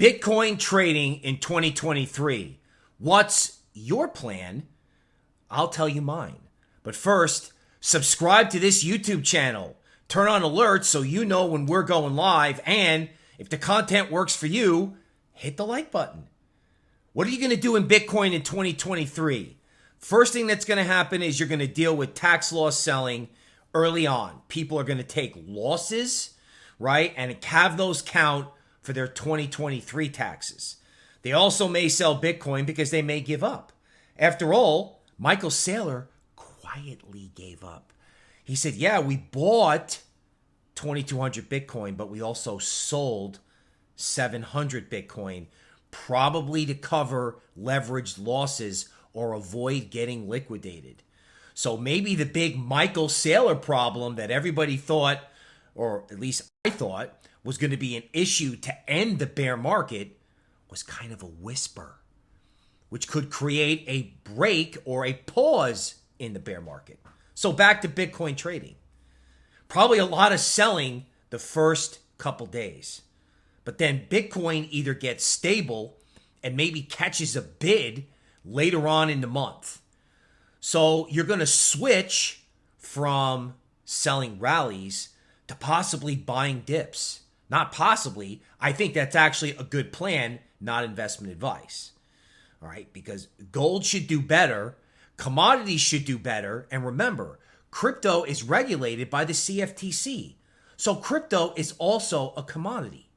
Bitcoin trading in 2023. What's your plan? I'll tell you mine. But first, subscribe to this YouTube channel. Turn on alerts so you know when we're going live. And if the content works for you, hit the like button. What are you going to do in Bitcoin in 2023? First thing that's going to happen is you're going to deal with tax loss selling early on. People are going to take losses, right? And have those count for their 2023 taxes. They also may sell Bitcoin because they may give up. After all, Michael Saylor quietly gave up. He said, Yeah, we bought 2,200 Bitcoin, but we also sold 700 Bitcoin, probably to cover leveraged losses or avoid getting liquidated. So maybe the big Michael Saylor problem that everybody thought, or at least I thought, was going to be an issue to end the bear market was kind of a whisper, which could create a break or a pause in the bear market. So back to Bitcoin trading. Probably a lot of selling the first couple days. But then Bitcoin either gets stable and maybe catches a bid later on in the month. So you're going to switch from selling rallies to possibly buying dips. Not possibly. I think that's actually a good plan, not investment advice. All right, because gold should do better, commodities should do better, and remember, crypto is regulated by the CFTC. So crypto is also a commodity.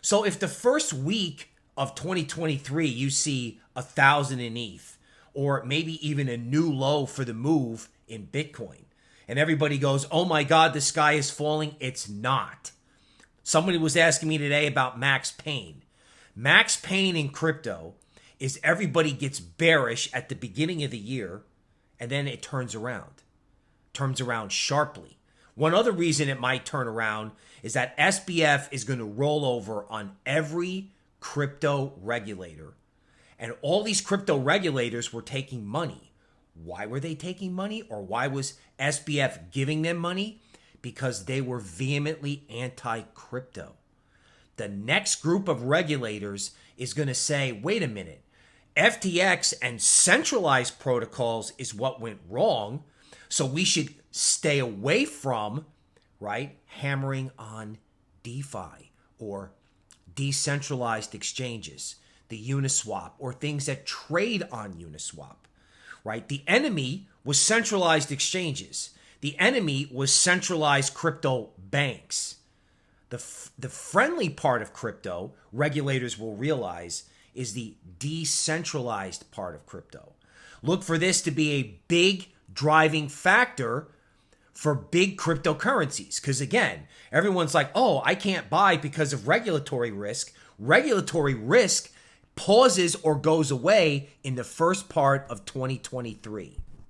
So if the first week of 2023 you see a thousand in ETH, or maybe even a new low for the move in Bitcoin, and everybody goes, "Oh my God, the sky is falling," it's not. Somebody was asking me today about Max Pain. Max Pain in crypto is everybody gets bearish at the beginning of the year and then it turns around. Turns around sharply. One other reason it might turn around is that SBF is going to roll over on every crypto regulator. And all these crypto regulators were taking money. Why were they taking money or why was SBF giving them money? because they were vehemently anti crypto. The next group of regulators is going to say, wait a minute, FTX and centralized protocols is what went wrong. So we should stay away from, right, hammering on DeFi or decentralized exchanges, the Uniswap, or things that trade on Uniswap, right? The enemy was centralized exchanges. The enemy was centralized crypto banks. The, f- the friendly part of crypto, regulators will realize, is the decentralized part of crypto. Look for this to be a big driving factor for big cryptocurrencies. Because again, everyone's like, oh, I can't buy because of regulatory risk. Regulatory risk pauses or goes away in the first part of 2023.